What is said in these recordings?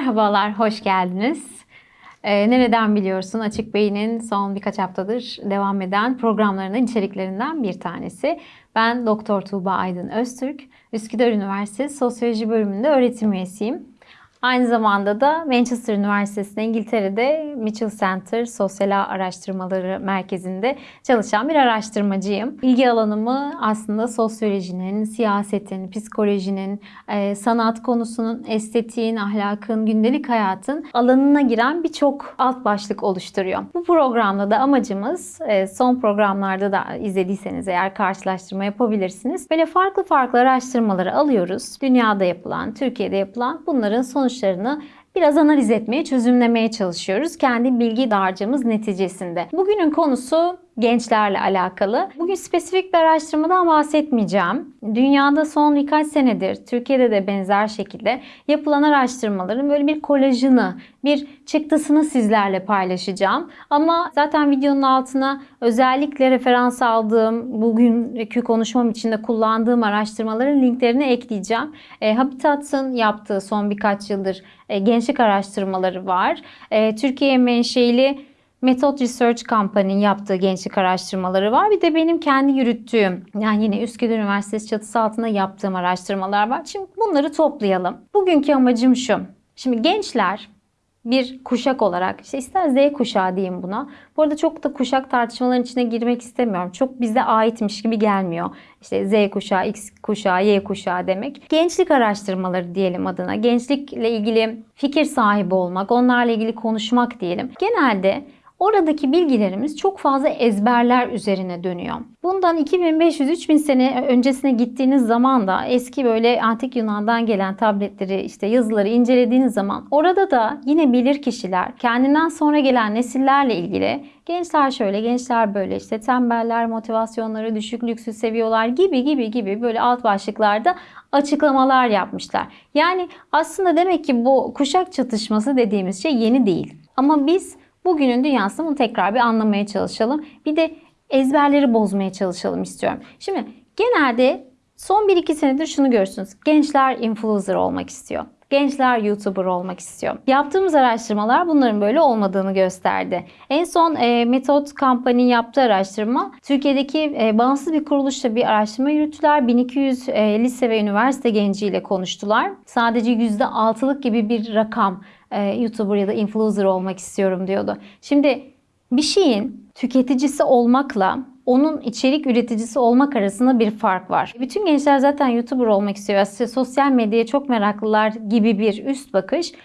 Merhabalar, hoş geldiniz. Ee, nereden biliyorsun? Açık Beyin'in son birkaç haftadır devam eden programlarının içeriklerinden bir tanesi. Ben Doktor Tuğba Aydın Öztürk, Üsküdar Üniversitesi Sosyoloji bölümünde öğretim üyesiyim. Aynı zamanda da Manchester Üniversitesi'nde İngiltere'de Mitchell Center Sosyal Araştırmaları Merkezi'nde çalışan bir araştırmacıyım. İlgi alanımı aslında sosyolojinin, siyasetin, psikolojinin, e, sanat konusunun, estetiğin, ahlakın, gündelik hayatın alanına giren birçok alt başlık oluşturuyor. Bu programda da amacımız e, son programlarda da izlediyseniz eğer karşılaştırma yapabilirsiniz. Böyle farklı farklı araştırmaları alıyoruz. Dünyada yapılan, Türkiye'de yapılan bunların sonuç sonuçlarını biraz analiz etmeye, çözümlemeye çalışıyoruz. Kendi bilgi dağarcığımız neticesinde. Bugünün konusu gençlerle alakalı. Bugün spesifik bir araştırmadan bahsetmeyeceğim. Dünyada son birkaç senedir, Türkiye'de de benzer şekilde yapılan araştırmaların böyle bir kolajını, bir çıktısını sizlerle paylaşacağım. Ama zaten videonun altına özellikle referans aldığım, bugünkü konuşmam için de kullandığım araştırmaların linklerini ekleyeceğim. E, Habitat'ın yaptığı son birkaç yıldır e, gençlik araştırmaları var. E, Türkiye menşeili Method Research Company'nin yaptığı gençlik araştırmaları var. Bir de benim kendi yürüttüğüm yani yine Üsküdar Üniversitesi çatısı altında yaptığım araştırmalar var. Şimdi bunları toplayalım. Bugünkü amacım şu. Şimdi gençler bir kuşak olarak işte ister Z kuşağı diyeyim buna. Bu arada çok da kuşak tartışmaların içine girmek istemiyorum. Çok bize aitmiş gibi gelmiyor. İşte Z kuşağı, X kuşağı, Y kuşağı demek. Gençlik araştırmaları diyelim adına. Gençlikle ilgili fikir sahibi olmak, onlarla ilgili konuşmak diyelim. Genelde Oradaki bilgilerimiz çok fazla ezberler üzerine dönüyor. Bundan 2500-3000 sene öncesine gittiğiniz zaman da eski böyle antik Yunan'dan gelen tabletleri işte yazıları incelediğiniz zaman orada da yine bilir kişiler kendinden sonra gelen nesillerle ilgili gençler şöyle gençler böyle işte tembeller motivasyonları düşük lüksü seviyorlar gibi gibi gibi böyle alt başlıklarda açıklamalar yapmışlar. Yani aslında demek ki bu kuşak çatışması dediğimiz şey yeni değil. Ama biz Bugünün dünyasını bunu tekrar bir anlamaya çalışalım. Bir de ezberleri bozmaya çalışalım istiyorum. Şimdi genelde son 1-2 senedir şunu görürsünüz. Gençler influencer olmak istiyor. Gençler YouTuber olmak istiyor. Yaptığımız araştırmalar bunların böyle olmadığını gösterdi. En son e, Method Company yaptığı araştırma Türkiye'deki e, bağımsız bir kuruluşla bir araştırma yürüttüler. 1200 e, lise ve üniversite genciyle konuştular. Sadece %6'lık gibi bir rakam e, YouTuber ya da influencer olmak istiyorum diyordu. Şimdi bir şeyin tüketicisi olmakla onun içerik üreticisi olmak arasında bir fark var. Bütün gençler zaten YouTuber olmak istiyor. Aslında sosyal medyaya çok meraklılar gibi bir üst bakış e,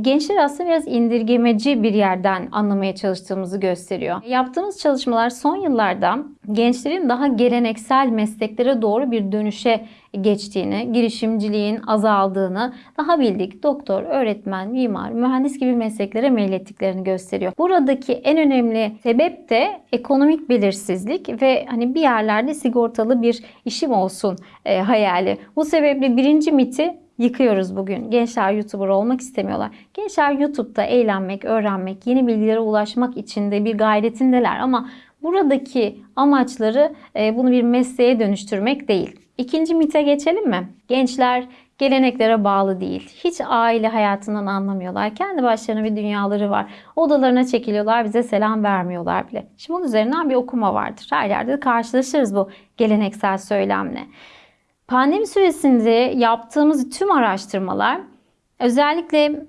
gençler aslında biraz indirgemeci bir yerden anlamaya çalıştığımızı gösteriyor. Yaptığımız çalışmalar son yıllarda gençlerin daha geleneksel mesleklere doğru bir dönüşe geçtiğini, girişimciliğin azaldığını, daha bildik doktor, öğretmen, mimar, mühendis gibi mesleklere meylettiklerini gösteriyor. Buradaki en önemli sebep de ekonomik belirsizlik ve hani bir yerlerde sigortalı bir işim olsun e, hayali. Bu sebeple birinci miti yıkıyoruz bugün. Gençler YouTuber olmak istemiyorlar. Gençler YouTube'da eğlenmek, öğrenmek, yeni bilgilere ulaşmak için de bir gayretindeler ama buradaki amaçları e, bunu bir mesleğe dönüştürmek değil. İkinci mite geçelim mi? Gençler geleneklere bağlı değil. Hiç aile hayatından anlamıyorlar. Kendi başlarına bir dünyaları var. Odalarına çekiliyorlar, bize selam vermiyorlar bile. Şimdi bunun üzerinden bir okuma vardır. Her yerde de karşılaşırız bu geleneksel söylemle. Pandemi süresinde yaptığımız tüm araştırmalar özellikle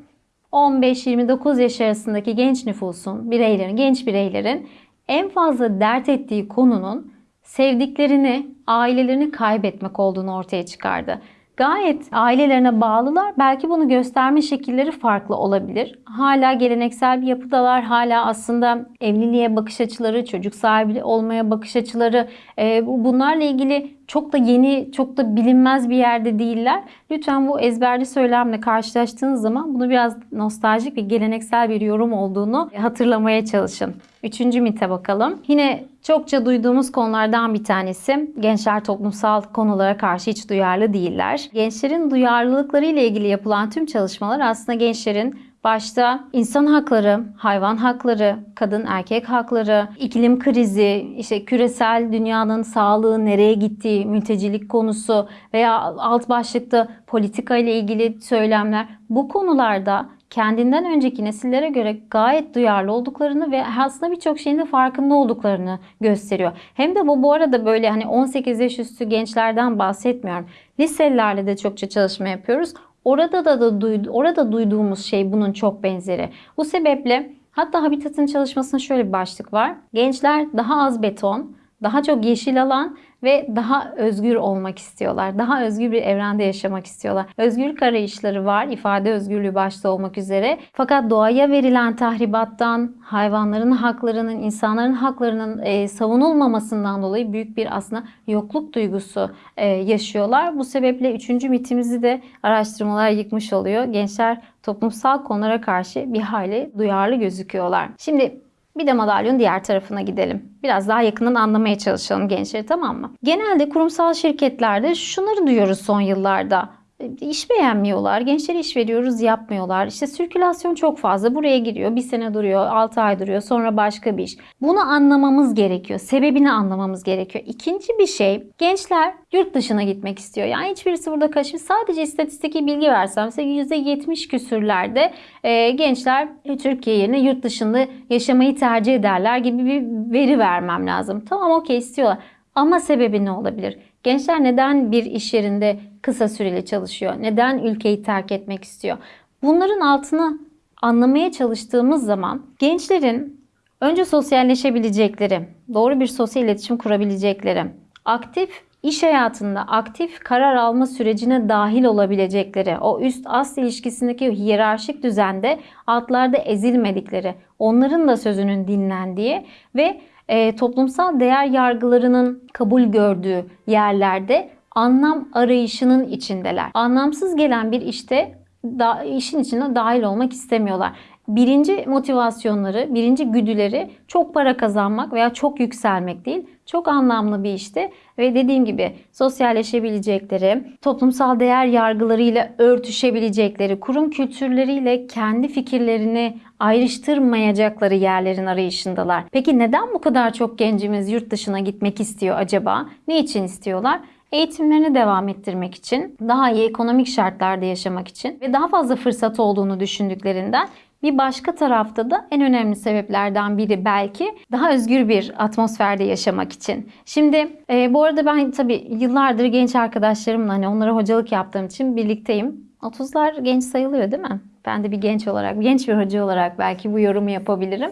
15-29 yaş arasındaki genç nüfusun, bireylerin, genç bireylerin en fazla dert ettiği konunun sevdiklerini, ailelerini kaybetmek olduğunu ortaya çıkardı. Gayet ailelerine bağlılar. Belki bunu gösterme şekilleri farklı olabilir. Hala geleneksel bir yapıdalar. Hala aslında evliliğe bakış açıları, çocuk sahibi olmaya bakış açıları e, bunlarla ilgili çok da yeni, çok da bilinmez bir yerde değiller. Lütfen bu ezberli söylemle karşılaştığınız zaman bunu biraz nostaljik ve geleneksel bir yorum olduğunu hatırlamaya çalışın. Üçüncü mite bakalım. Yine çokça duyduğumuz konulardan bir tanesi. Gençler toplumsal konulara karşı hiç duyarlı değiller. Gençlerin duyarlılıkları ile ilgili yapılan tüm çalışmalar aslında gençlerin Başta insan hakları, hayvan hakları, kadın erkek hakları, iklim krizi, işte küresel dünyanın sağlığı nereye gittiği, mültecilik konusu veya alt başlıkta politika ile ilgili söylemler bu konularda kendinden önceki nesillere göre gayet duyarlı olduklarını ve aslında birçok şeyin de farkında olduklarını gösteriyor. Hem de bu bu arada böyle hani 18 yaş üstü gençlerden bahsetmiyorum. Liselilerle de çokça çalışma yapıyoruz. Orada da, da duydu, orada duyduğumuz şey bunun çok benzeri. Bu sebeple hatta Habitat'ın çalışmasında şöyle bir başlık var. Gençler daha az beton, daha çok yeşil alan ve daha özgür olmak istiyorlar. Daha özgür bir evrende yaşamak istiyorlar. Özgürlük arayışları var, ifade özgürlüğü başta olmak üzere. Fakat doğaya verilen tahribattan, hayvanların haklarının, insanların haklarının e, savunulmamasından dolayı büyük bir aslında yokluk duygusu e, yaşıyorlar. Bu sebeple üçüncü mitimizi de araştırmalar yıkmış oluyor. Gençler toplumsal konulara karşı bir hayli duyarlı gözüküyorlar. Şimdi bir de madalyonun diğer tarafına gidelim. Biraz daha yakından anlamaya çalışalım gençleri tamam mı? Genelde kurumsal şirketlerde şunları duyuyoruz son yıllarda. İş beğenmiyorlar. Gençlere iş veriyoruz yapmıyorlar. İşte sirkülasyon çok fazla. Buraya giriyor. Bir sene duruyor. 6 ay duruyor. Sonra başka bir iş. Bunu anlamamız gerekiyor. Sebebini anlamamız gerekiyor. İkinci bir şey gençler yurt dışına gitmek istiyor. Yani hiçbirisi burada kaçmış. Sadece istatistiki bilgi versem size %70 küsürlerde e, gençler Türkiye yerine yurt dışında yaşamayı tercih ederler gibi bir veri vermem lazım. Tamam okey istiyorlar. Ama sebebi ne olabilir? Gençler neden bir iş yerinde kısa süreli çalışıyor? Neden ülkeyi terk etmek istiyor? Bunların altını anlamaya çalıştığımız zaman gençlerin önce sosyalleşebilecekleri, doğru bir sosyal iletişim kurabilecekleri, aktif iş hayatında aktif karar alma sürecine dahil olabilecekleri, o üst-ast ilişkisindeki hiyerarşik düzende altlarda ezilmedikleri, onların da sözünün dinlendiği ve e, toplumsal değer yargılarının kabul gördüğü yerlerde anlam arayışının içindeler. Anlamsız gelen bir işte da, işin içine dahil olmak istemiyorlar. Birinci motivasyonları, birinci güdüleri çok para kazanmak veya çok yükselmek değil. Çok anlamlı bir işte ve dediğim gibi sosyalleşebilecekleri, toplumsal değer yargılarıyla örtüşebilecekleri, kurum kültürleriyle kendi fikirlerini ayrıştırmayacakları yerlerin arayışındalar. Peki neden bu kadar çok gencimiz yurt dışına gitmek istiyor acaba? Ne için istiyorlar? Eğitimlerini devam ettirmek için, daha iyi ekonomik şartlarda yaşamak için ve daha fazla fırsat olduğunu düşündüklerinden bir başka tarafta da en önemli sebeplerden biri belki daha özgür bir atmosferde yaşamak için. Şimdi e, bu arada ben tabii yıllardır genç arkadaşlarımla hani onlara hocalık yaptığım için birlikteyim. 30'lar genç sayılıyor değil mi? Ben de bir genç olarak, genç bir hoca olarak belki bu yorumu yapabilirim.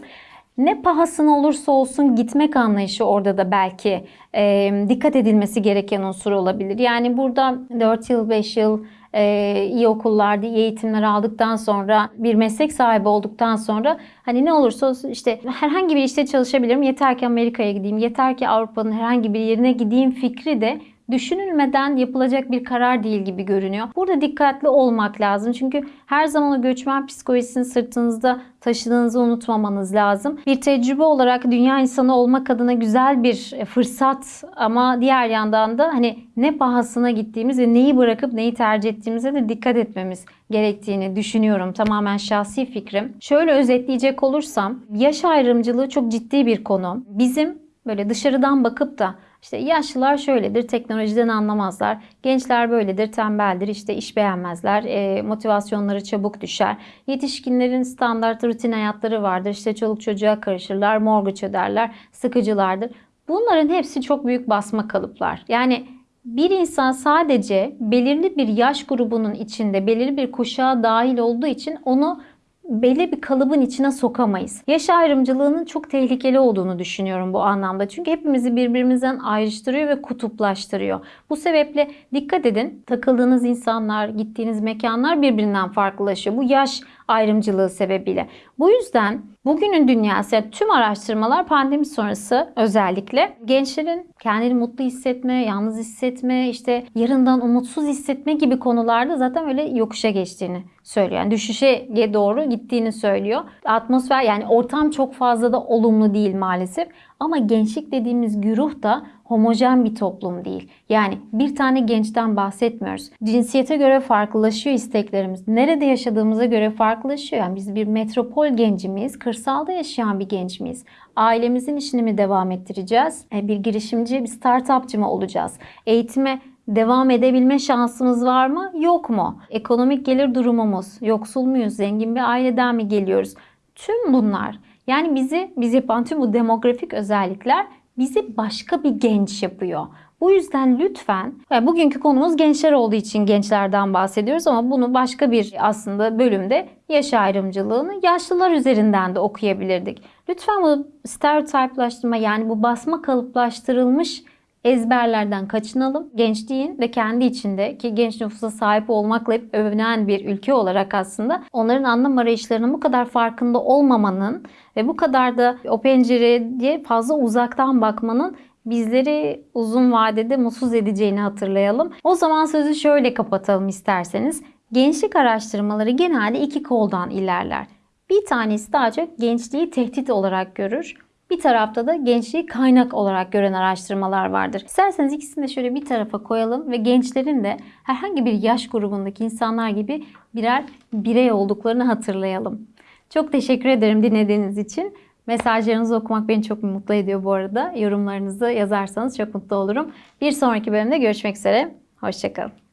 Ne pahasına olursa olsun gitmek anlayışı orada da belki e, dikkat edilmesi gereken unsur olabilir. Yani burada 4 yıl, 5 yıl e, iyi okullarda iyi eğitimler aldıktan sonra bir meslek sahibi olduktan sonra hani ne olursa olsun işte herhangi bir işte çalışabilirim yeter ki Amerika'ya gideyim yeter ki Avrupa'nın herhangi bir yerine gideyim fikri de düşünülmeden yapılacak bir karar değil gibi görünüyor. Burada dikkatli olmak lazım. Çünkü her zaman o göçmen psikolojisini sırtınızda taşıdığınızı unutmamanız lazım. Bir tecrübe olarak dünya insanı olmak adına güzel bir fırsat ama diğer yandan da hani ne pahasına gittiğimiz ve neyi bırakıp neyi tercih ettiğimize de dikkat etmemiz gerektiğini düşünüyorum. Tamamen şahsi fikrim. Şöyle özetleyecek olursam yaş ayrımcılığı çok ciddi bir konu. Bizim böyle dışarıdan bakıp da işte yaşlılar şöyledir, teknolojiden anlamazlar. Gençler böyledir, tembeldir, işte iş beğenmezler, e, motivasyonları çabuk düşer. Yetişkinlerin standart rutin hayatları vardır. İşte çoluk çocuğa karışırlar, mortgage öderler, sıkıcılardır. Bunların hepsi çok büyük basma kalıplar. Yani bir insan sadece belirli bir yaş grubunun içinde, belirli bir kuşağa dahil olduğu için onu belli bir kalıbın içine sokamayız. Yaş ayrımcılığının çok tehlikeli olduğunu düşünüyorum bu anlamda. Çünkü hepimizi birbirimizden ayrıştırıyor ve kutuplaştırıyor. Bu sebeple dikkat edin. Takıldığınız insanlar, gittiğiniz mekanlar birbirinden farklılaşıyor. Bu yaş ayrımcılığı sebebiyle. Bu yüzden bugünün dünyası yani tüm araştırmalar pandemi sonrası özellikle gençlerin kendini mutlu hissetme, yalnız hissetme, işte yarından umutsuz hissetme gibi konularda zaten öyle yokuşa geçtiğini söylüyor. Yani düşüşe doğru gittiğini söylüyor. Atmosfer yani ortam çok fazla da olumlu değil maalesef. Ama gençlik dediğimiz güruh da homojen bir toplum değil. Yani bir tane gençten bahsetmiyoruz. Cinsiyete göre farklılaşıyor isteklerimiz. Nerede yaşadığımıza göre farklılaşıyor. Yani biz bir metropol genci miyiz? Kırsalda yaşayan bir genç miyiz? Ailemizin işini mi devam ettireceğiz? E, bir girişimci, bir startupçı mı olacağız? Eğitime devam edebilme şansımız var mı? Yok mu? Ekonomik gelir durumumuz, yoksul muyuz, zengin bir aileden mi geliyoruz? Tüm bunlar yani bizi biz yapan tüm bu demografik özellikler bizi başka bir genç yapıyor. Bu yüzden lütfen, yani bugünkü konumuz gençler olduğu için gençlerden bahsediyoruz ama bunu başka bir aslında bölümde yaş ayrımcılığını yaşlılar üzerinden de okuyabilirdik. Lütfen bu stereotiplaştırma yani bu basma kalıplaştırılmış ezberlerden kaçınalım. Gençliğin de kendi içinde ki genç nüfusa sahip olmakla hep övünen bir ülke olarak aslında onların anlam arayışlarının bu kadar farkında olmamanın ve bu kadar da o pencereye fazla uzaktan bakmanın bizleri uzun vadede mutsuz edeceğini hatırlayalım. O zaman sözü şöyle kapatalım isterseniz. Gençlik araştırmaları genelde iki koldan ilerler. Bir tanesi daha çok gençliği tehdit olarak görür. Bir tarafta da gençliği kaynak olarak gören araştırmalar vardır. İsterseniz ikisini de şöyle bir tarafa koyalım ve gençlerin de herhangi bir yaş grubundaki insanlar gibi birer birey olduklarını hatırlayalım. Çok teşekkür ederim dinlediğiniz için. Mesajlarınızı okumak beni çok mutlu ediyor bu arada. Yorumlarınızı yazarsanız çok mutlu olurum. Bir sonraki bölümde görüşmek üzere. Hoşçakalın.